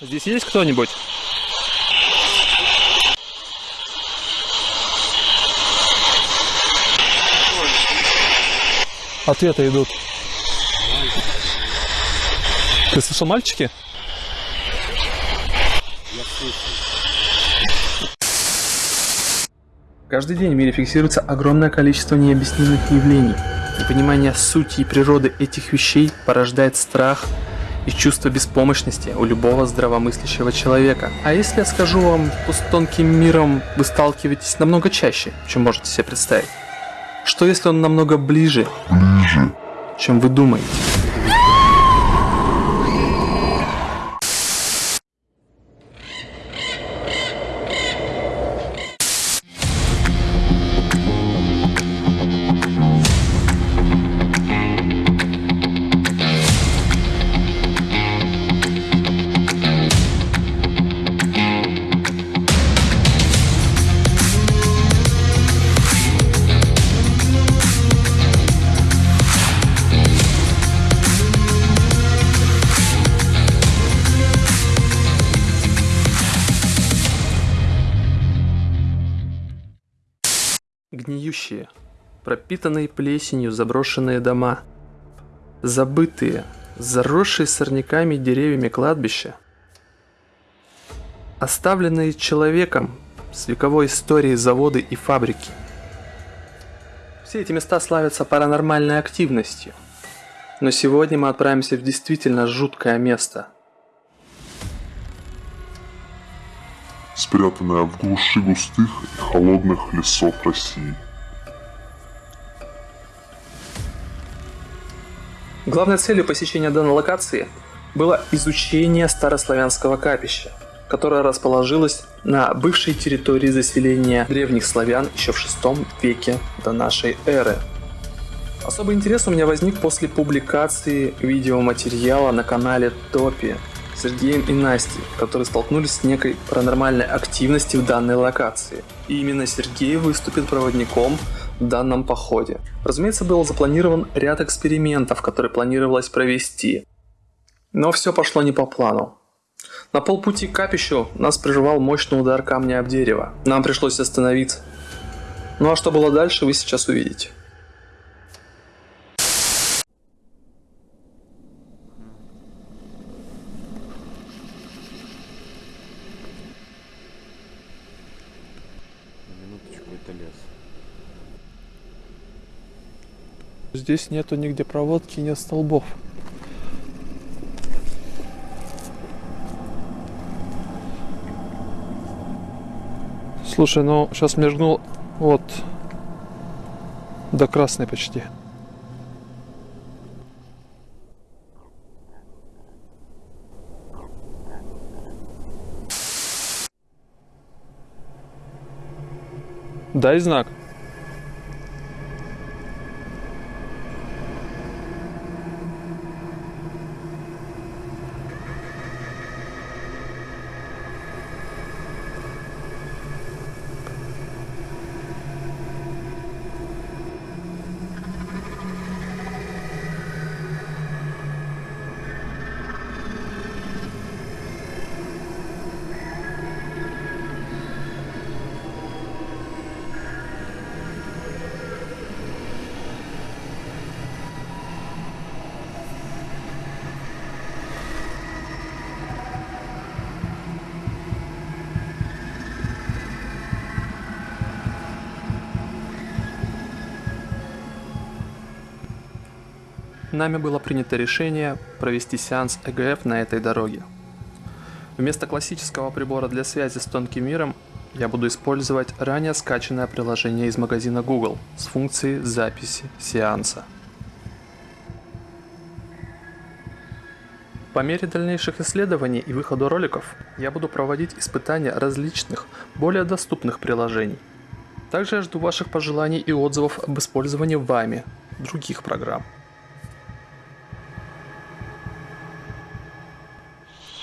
Здесь есть кто-нибудь? Ответы идут. Ты слышал мальчики? Каждый день в мире фиксируется огромное количество необъяснимых явлений. Непонимание сути и природы этих вещей порождает страх и чувство беспомощности у любого здравомыслящего человека. А если я скажу вам, что с тонким миром вы сталкиваетесь намного чаще, чем можете себе представить? Что если он намного ближе, ближе. чем вы думаете? Пропитанные плесенью заброшенные дома, забытые, заросшие сорняками и деревьями кладбища, оставленные человеком с вековой историей заводы и фабрики. Все эти места славятся паранормальной активностью, но сегодня мы отправимся в действительно жуткое место – спрятанная в глуши густых и холодных лесов России. Главной целью посещения данной локации было изучение старославянского капища, которое расположилось на бывшей территории заселения древних славян еще в VI веке до нашей эры. Особый интерес у меня возник после публикации видеоматериала на канале Топи Сергеем и Настей, которые столкнулись с некой паранормальной активностью в данной локации. И именно Сергей выступит проводником данном походе. Разумеется, был запланирован ряд экспериментов, которые планировалось провести. Но все пошло не по плану. На полпути к капищу нас прервал мощный удар камня об дерево. Нам пришлось остановиться. Ну а что было дальше, вы сейчас увидите. Здесь нету нигде проводки, нет столбов. Слушай, ну сейчас мергнул вот до красной почти. Дай знак. Нами было принято решение провести сеанс ЭГФ на этой дороге. Вместо классического прибора для связи с тонким миром я буду использовать ранее скачанное приложение из магазина Google с функцией записи сеанса. По мере дальнейших исследований и выхода роликов я буду проводить испытания различных, более доступных приложений. Также я жду ваших пожеланий и отзывов об использовании вами других программ.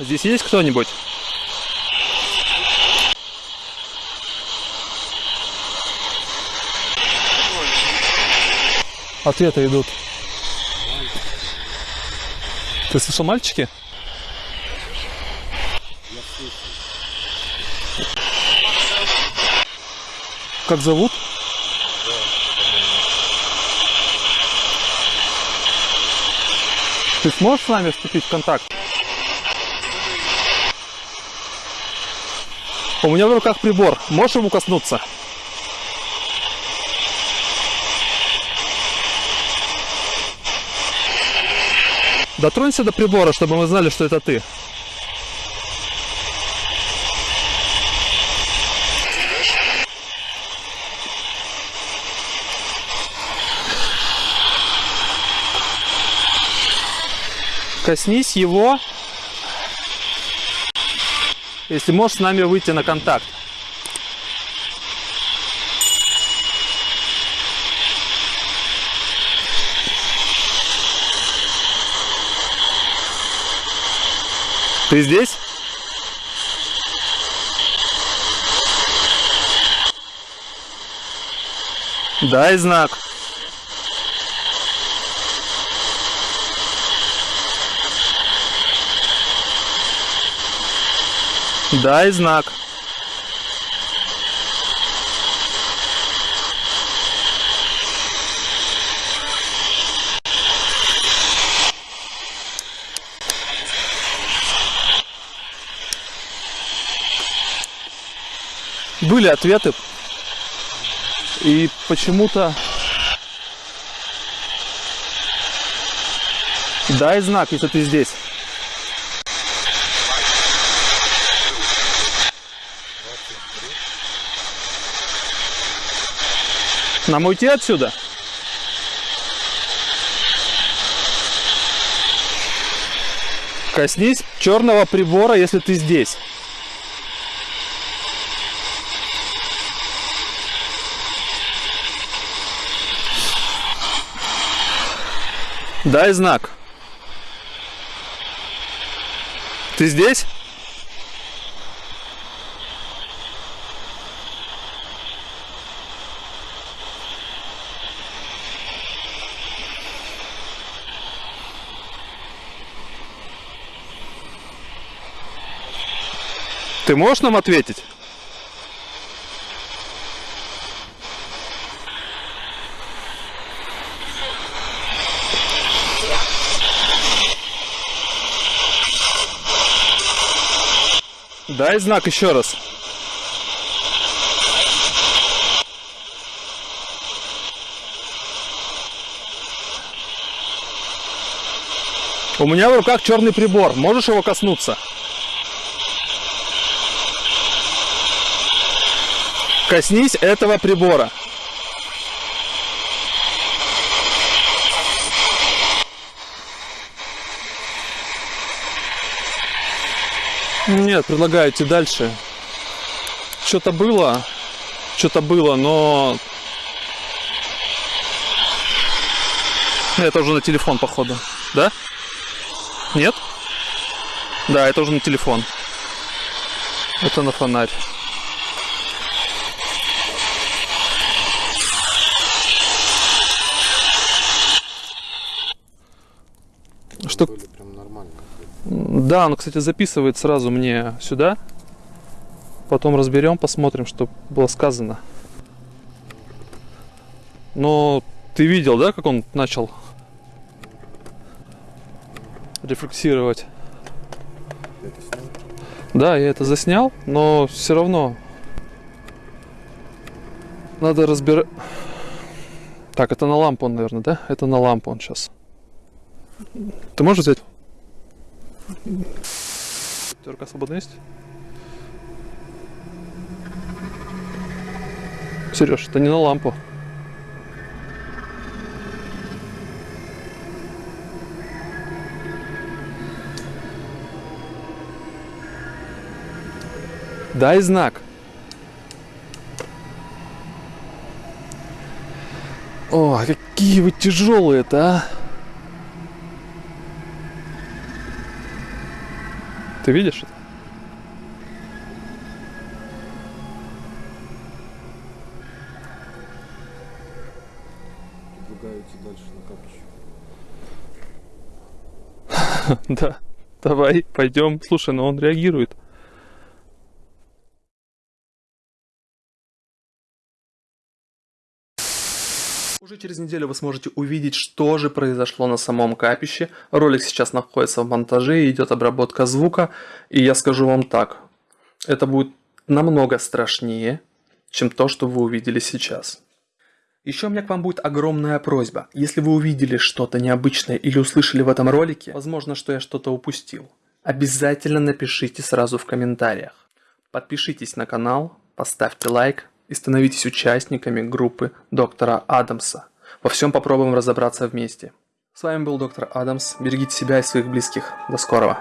Здесь есть кто-нибудь? Ответы идут. Ты слышал мальчики? Как зовут? Ты сможешь с нами вступить в контакт? У меня в руках прибор. Можешь ему коснуться? Дотронься до прибора, чтобы мы знали, что это ты. Коснись его, если можешь с нами выйти на контакт. Ты здесь? Дай знак. Дай знак. Были ответы. И почему-то... Дай знак, если ты здесь. Нам уйти отсюда? Коснись черного прибора, если ты здесь. Дай знак. Ты здесь? Ты можешь нам ответить? Дай знак еще раз. У меня в руках черный прибор. Можешь его коснуться? Коснись этого прибора. Нет, предлагаю идти дальше. Что-то было, что-то было, но... Это уже на телефон, походу. Да? Нет? Да, это уже на телефон. Это на фонарь. Что... Да, он, кстати, записывает сразу мне сюда. Потом разберем, посмотрим, что было сказано. Но ты видел, да, как он начал рефлексировать? Да, я это заснял, но все равно надо разбирать. Так, это на лампу он, наверное, да? Это на лампу он сейчас. Ты можешь взять? Терка свободна есть? Сереж, это не на лампу. Дай знак. О, какие вы тяжелые-то, а! Ты видишь это? Предлагаю идти дальше на капище. да, давай, пойдем. Слушай, но он реагирует. Уже через неделю вы сможете увидеть, что же произошло на самом капище. Ролик сейчас находится в монтаже, идет обработка звука. И я скажу вам так, это будет намного страшнее, чем то, что вы увидели сейчас. Еще у меня к вам будет огромная просьба. Если вы увидели что-то необычное или услышали в этом ролике, возможно, что я что-то упустил, обязательно напишите сразу в комментариях. Подпишитесь на канал, поставьте лайк и становитесь участниками группы доктора Адамса. Во всем попробуем разобраться вместе. С вами был доктор Адамс. Берегите себя и своих близких. До скорого.